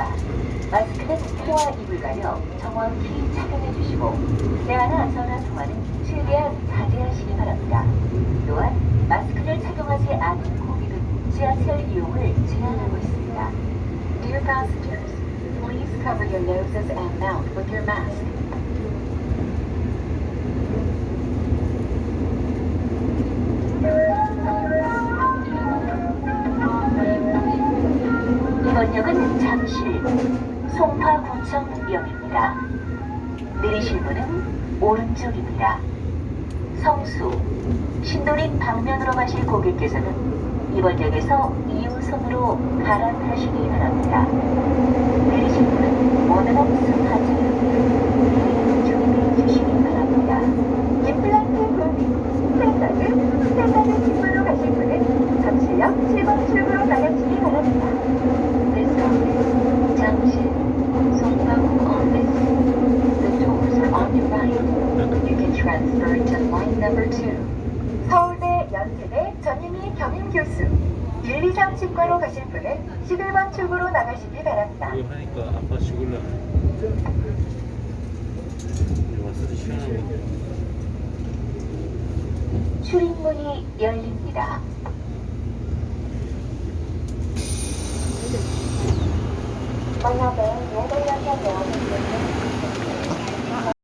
바랍니다. 마스크는 코와 입을 가려 정확히 착용해 주시고 대화나 전화 통화는 최대한 자제하시기 바랍니다. 또한 마스크를 착용하지 않은 고객은 지하철 이용을 제한하고 있습니다. Dear passengers, please cover your noses and mouth with your mask. 이번 역은 잠실, 송파구청역입니다. 내리실 문은 오른쪽입니다. 성수, 신도림 방면으로 가실 고객께서는 이번 역에서 2호선으로 갈아타시기 바랍니다. 내리실 문은 원활한 승하차역입니다. 준비해 주시기 바랍니다. 임플란트 구 스탠다드, 스탠다드 직구로 가실 분은 잠실역 7번 출구로 나가시기 바랍니다. This office, 잠실, 송파구 office. The doors are on your right. You can transfer to line number 2. 서울대 연세대 전유미 겸임 교수 1, 2, 3 치과로 가실 분은 11번 출구로 나가시기 바랍니다. 이거 하니까 아빠 죽을라. 시원하고. 출입문이 열립니다. 만약에 예대역에는